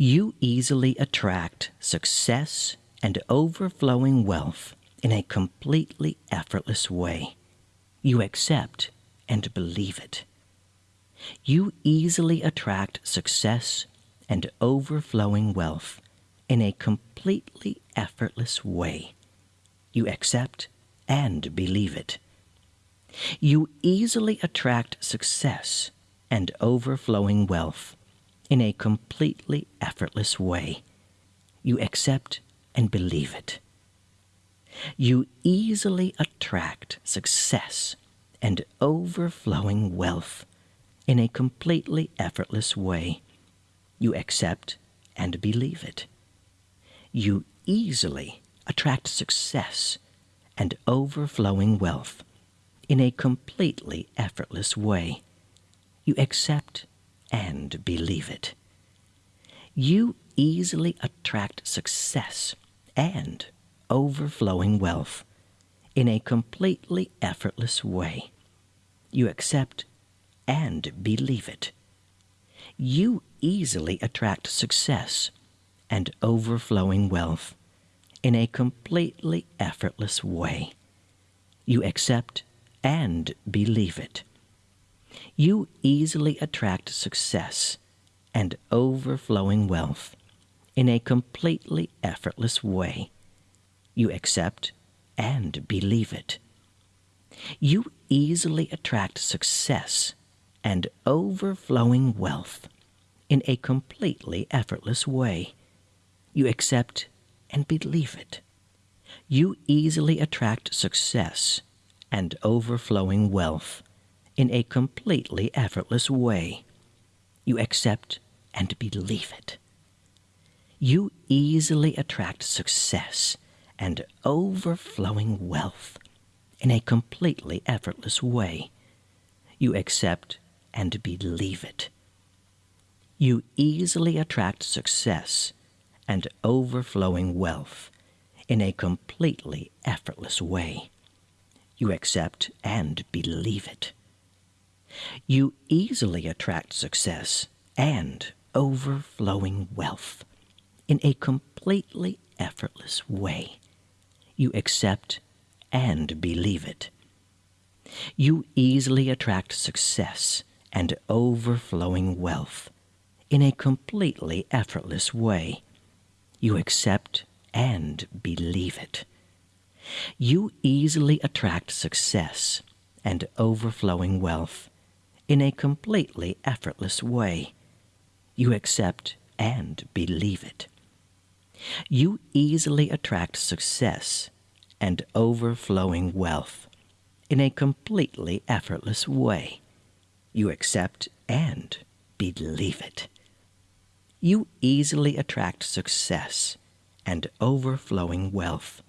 You easily attract success and overflowing wealth in a completely effortless way. You accept and believe it. You easily attract success and overflowing wealth in a completely effortless way. You accept and believe it. You easily attract success and overflowing wealth in a completely effortless way. You accept and believe it. You easily attract success and overflowing wealth in a completely effortless way. You accept and believe it. You easily attract success and overflowing wealth in a completely effortless way. You accept and believe it. You easily attract success and overflowing wealth in a completely effortless way. You accept and believe it. You easily attract success and overflowing wealth in a completely effortless way. You accept and believe it. You easily attract success and overflowing wealth in a completely effortless way. You accept and believe it. You easily attract success and overflowing wealth in a completely effortless way. You accept and believe it. You easily attract success and overflowing wealth in a completely effortless way. You accept and believe it. You easily attract success and overflowing wealth in a completely effortless way. You accept and believe it. You easily attract success and overflowing wealth in a completely effortless way. You accept and believe it. You easily attract success and overflowing wealth in a completely effortless way. You accept and believe it. You easily attract success and overflowing wealth in a completely effortless way. You accept and believe it. You easily attract success and overflowing wealth in a completely effortless way. You accept and believe it. You easily attract success and overflowing wealth in a completely effortless way. You accept and believe it. You easily attract success and overflowing wealth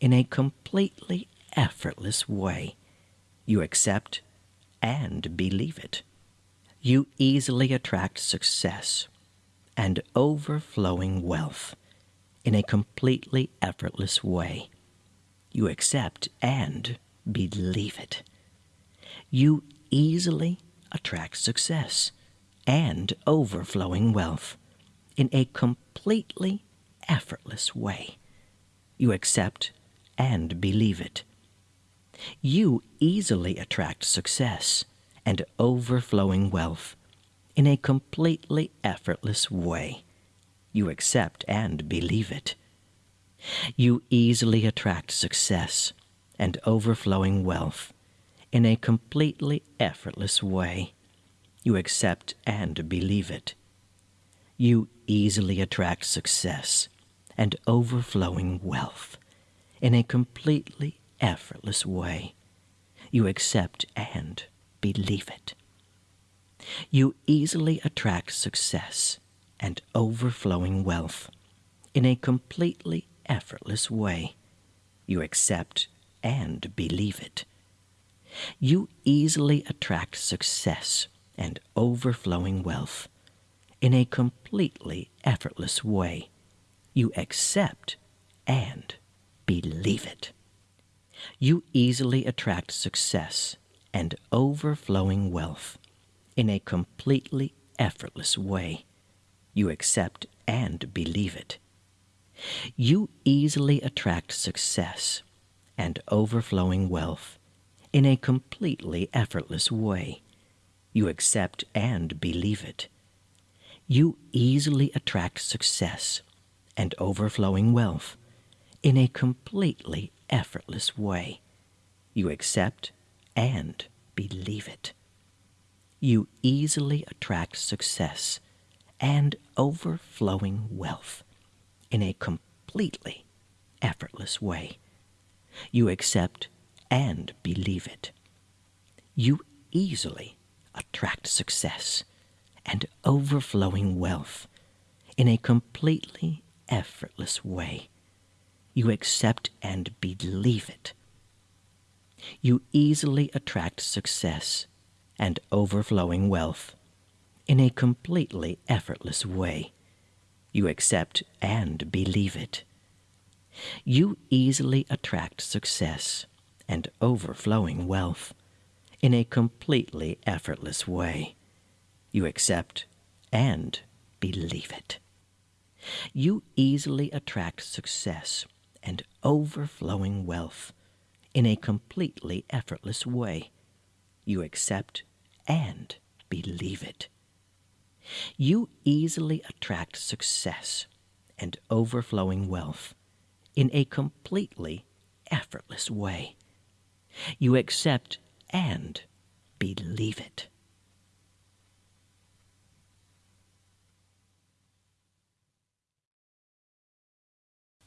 in a completely effortless way. You accept and believe it. You easily attract success and overflowing wealth in a completely effortless way. You accept and believe it. You easily attract success and overflowing wealth in a completely effortless way. You accept and believe it you easily attract success and overflowing wealth in a completely effortless way. You accept and believe it. You easily attract success and overflowing wealth in a completely effortless way. You accept and believe it. You easily attract success and overflowing wealth in a completely effortless way. You accept and believe it. You easily attract success and overflowing wealth in a completely effortless way. You accept and believe it. You easily attract success and overflowing wealth in a completely effortless way. You accept and believe it. You easily attract success and overflowing wealth in a completely effortless way. You accept and believe it. You easily attract success and overflowing wealth in a completely effortless way. You accept and believe it. You easily attract success and overflowing wealth in a completely effortless way. You accept and believe it. You easily attract success and overflowing wealth in a completely effortless way. You accept and believe it. You easily attract success and overflowing wealth in a completely effortless way. You accept and believe it. You easily attract success and overflowing wealth in a completely effortless way. You accept and believe it. You easily attract success and overflowing wealth in a completely effortless way. You accept and believe it. You easily attract success and overflowing wealth in a completely effortless way. You accept and believe it. You easily attract success and overflowing wealth in a completely effortless way. You accept and believe it.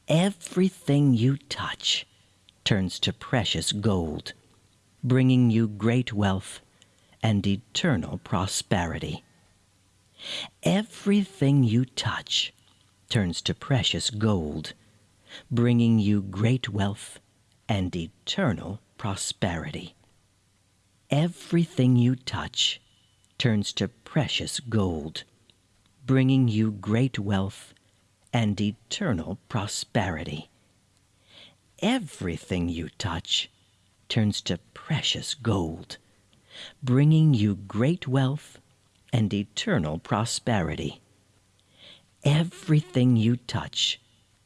Everything you touch turns to precious gold, bringing you great wealth and eternal prosperity. Everything you touch turns to precious gold, bringing you great wealth and eternal prosperity. Everything you touch turns to precious gold, bringing you great wealth and eternal prosperity. Everything you touch turns to precious gold, bringing you great wealth and eternal prosperity. Everything you touch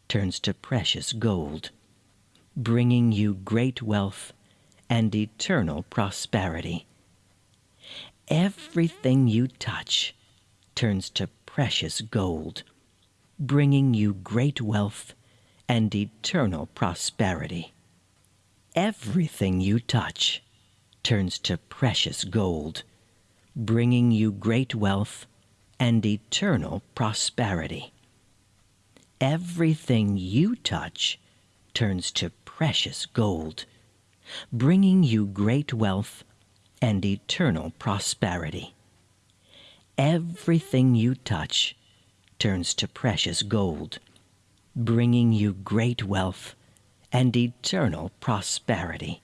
turns to precious gold, bringing you great wealth and eternal prosperity. Everything you touch turns to precious gold, bringing you great wealth and eternal prosperity. Everything you touch turns to precious gold, bringing you great wealth and eternal prosperity. Everything you touch turns to precious gold, bringing you great wealth and eternal prosperity. Everything you touch turns to precious gold, bringing you great wealth and eternal prosperity.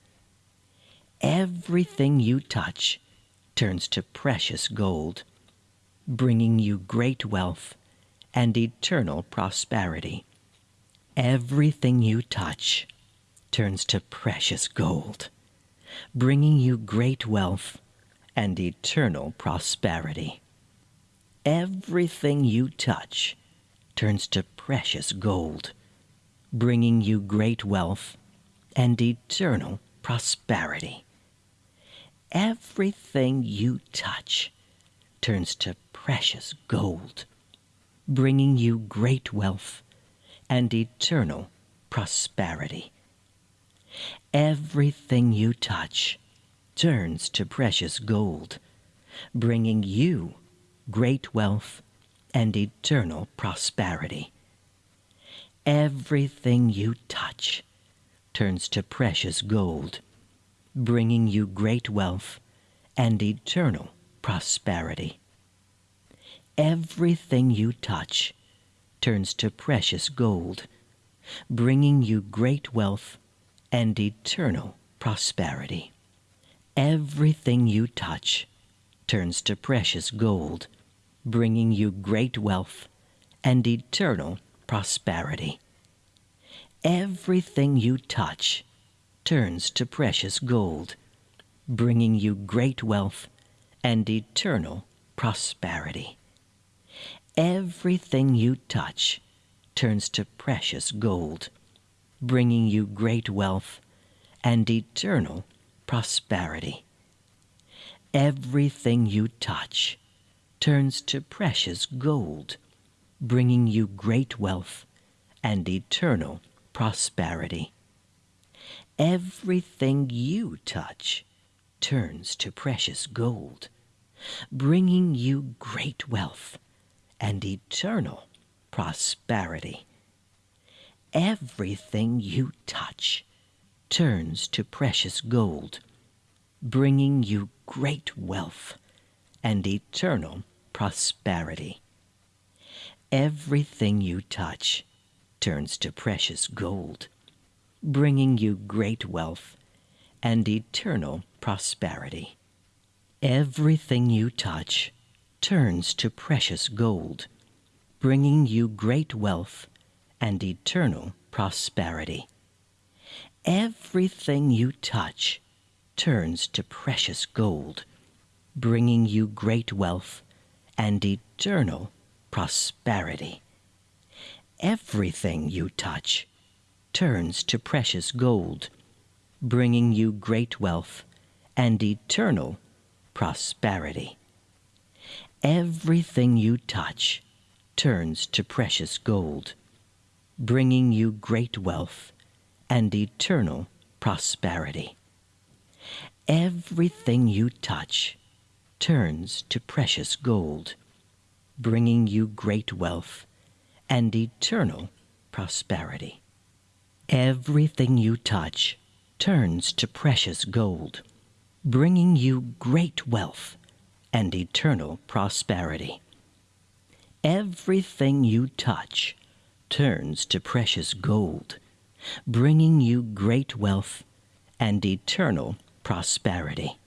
Everything you touch turns to precious gold, bringing you great wealth and eternal prosperity. Everything you touch turns to precious gold, bringing you great wealth and eternal prosperity. Everything you touch turns to precious gold, bringing you great wealth and eternal prosperity. Everything you touch turns to precious gold, bringing you great wealth and eternal prosperity. Everything you touch turns to precious gold, bringing you great wealth, and eternal prosperity. Everything you touch turns to precious gold, bringing you great wealth and eternal prosperity. Everything you touch turns to precious gold, bringing you great wealth and eternal prosperity. Everything you touch turns to precious gold, bringing you great wealth and eternal prosperity. Everything you touch turns to precious gold, bringing you great wealth and eternal prosperity. Everything you touch turns to precious gold, bringing you great wealth and eternal prosperity. Everything you touch turns to precious gold, bringing you great wealth and eternal prosperity. Everything you touch turns to precious gold, bringing you great wealth and eternal prosperity. Everything you touch turns to precious gold, bringing you great wealth and eternal prosperity. Everything you touch turns to precious gold, bringing you great wealth and eternal prosperity. Everything you touch turns to precious gold, bringing you great wealth and eternal prosperity. Everything you touch turns to precious gold, bringing you great wealth and eternal prosperity. Everything you touch turns to precious gold, bringing you great wealth and eternal prosperity. Everything you touch turns to precious gold, bringing you great wealth and eternal prosperity. Everything you touch turns to precious gold, bringing you great wealth and eternal prosperity. Everything you touch turns to precious gold, bringing you great wealth and eternal prosperity. Everything you touch turns to precious gold, bringing you great wealth and eternal prosperity.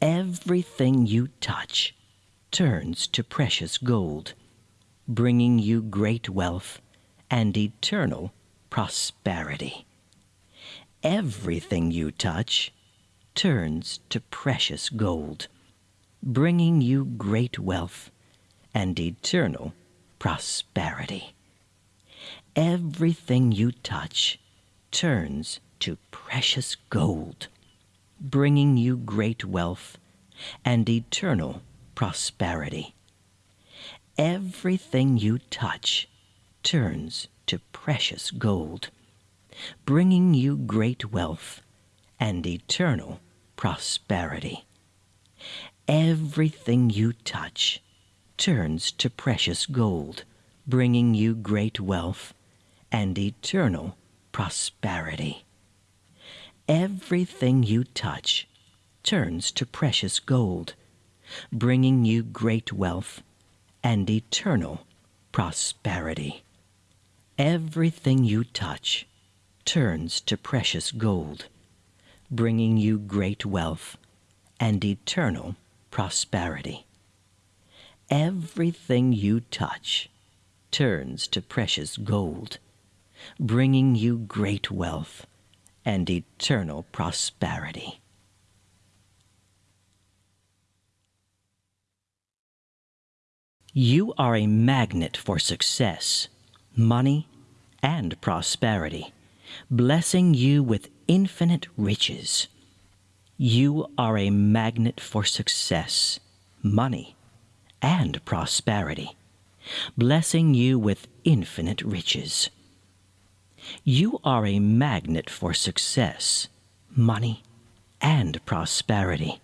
Everything you touch turns to precious gold, bringing you great wealth and eternal prosperity. Everything you touch turns to precious gold, bringing you great wealth and eternal prosperity. Everything you touch turns to precious gold, bringing you great wealth and eternal prosperity. Everything you touch turns to precious gold, bringing you great wealth and eternal prosperity. Everything you touch turns to precious gold, bringing you great wealth and eternal prosperity. Everything you touch turns to precious gold, bringing you great wealth and eternal prosperity. Everything you touch turns to precious gold, bringing you great wealth and eternal prosperity. Everything you touch turns to precious gold, bringing you great wealth and eternal prosperity. You are a magnet for success, money, and prosperity, blessing you with infinite riches. You are a magnet for success, money, and prosperity, blessing you with infinite riches. You are a magnet for success, money, and prosperity,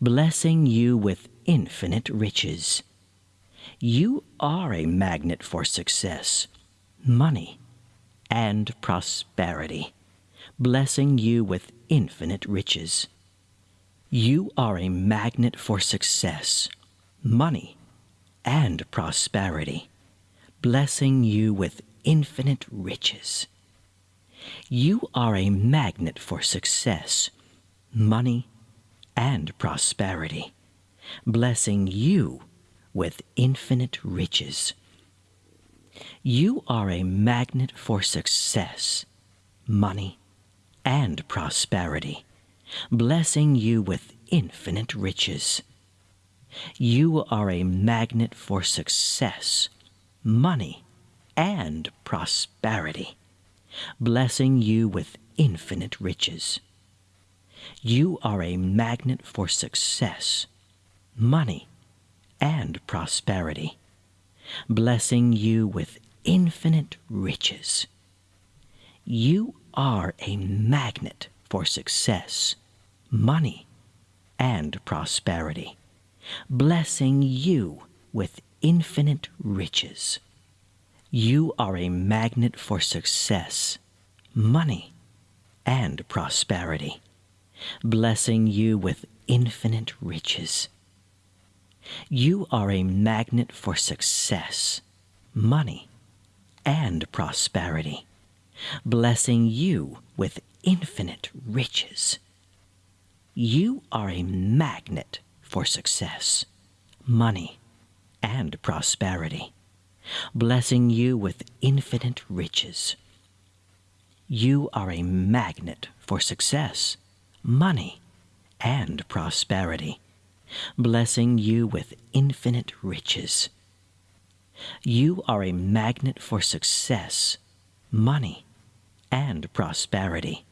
blessing you with infinite riches. You are a magnet for success, money, and prosperity, blessing you with infinite riches. You are a magnet for success, money, and prosperity, blessing you with infinite riches. You are a magnet for success, money, and prosperity, blessing you with infinite riches. You are a magnet for success, money, and prosperity, blessing you with infinite riches. You are a magnet for success, money, and prosperity, blessing you with infinite riches. You are a magnet for success, money, and prosperity, blessing you with infinite riches. You are a magnet for success, money, and prosperity, blessing you with infinite riches. You are a magnet for success, money, and prosperity, blessing you with infinite riches. You are a magnet for success, money, and prosperity, blessing you with infinite riches. You are a magnet for success, money, and prosperity, blessing you with infinite riches. You are a magnet for success, money, and prosperity, blessing you with infinite riches. You are a magnet for success, money, and prosperity,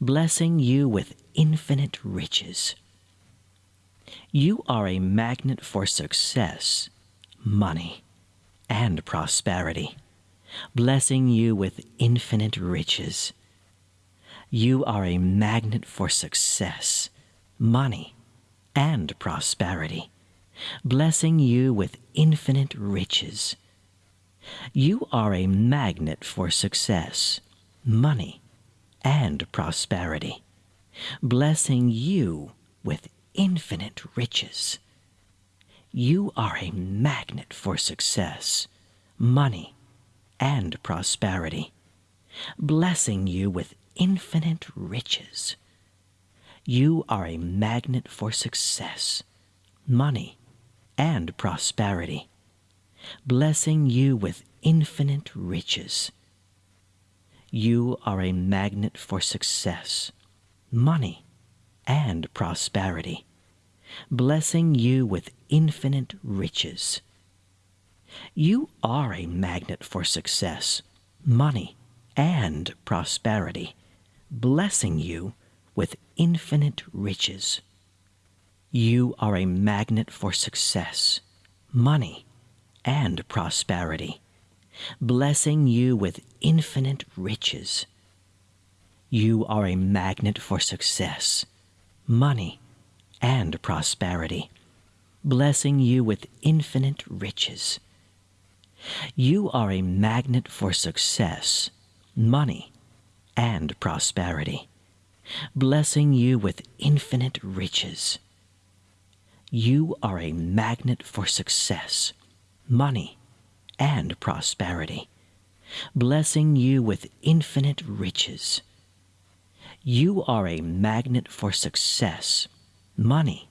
blessing you with infinite riches. You are a magnet for success, money, and prosperity, blessing you with infinite riches. You are a magnet for success, money, and prosperity, blessing you with infinite riches. You are a magnet for success, money, and prosperity, blessing you with infinite riches. You are a magnet for success, money, and prosperity, blessing you with infinite riches. You are a magnet for success, money, and prosperity, blessing you with infinite riches. You are a magnet for success, money, and prosperity, blessing you with infinite riches. You are a magnet for success, money, and prosperity, blessing you with infinite riches. You are a magnet for success, money, and prosperity, blessing you with infinite riches. You are a magnet for success, money, and prosperity, blessing you with infinite riches. You are a magnet for success, money, and prosperity, blessing you with infinite riches. You are a magnet for success, money, and prosperity, blessing you with infinite riches. You are a magnet for success, money,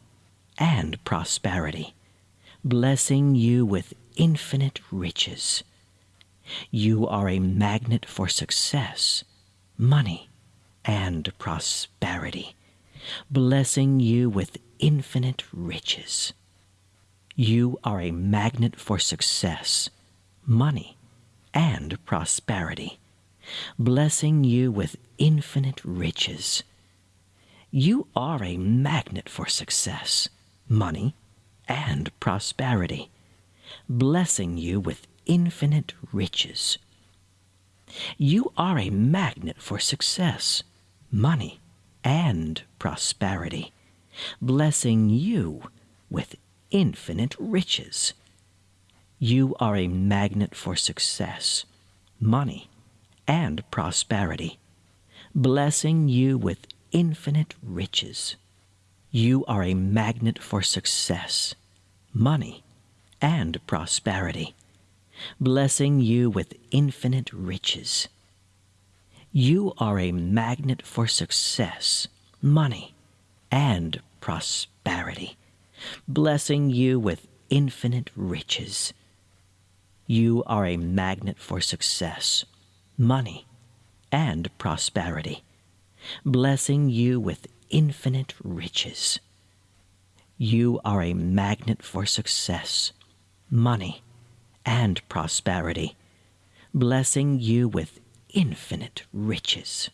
and prosperity, blessing you with infinite riches. You are a magnet for success, money, and prosperity, blessing you with infinite riches. You are a magnet for success, money, and prosperity, blessing you with infinite riches. You are a magnet for success, money, and prosperity, blessing you with infinite riches. You are a magnet for success, money, and prosperity, blessing you with infinite riches. You are a magnet for success, money, and prosperity, blessing you with infinite riches. You are a magnet for success, money, and prosperity, blessing you with infinite riches. You are a magnet for success, money, and prosperity, blessing you with infinite riches. You are a magnet for success, money, and prosperity, blessing you with infinite riches. You are a magnet for success, money, and prosperity, blessing you with infinite riches.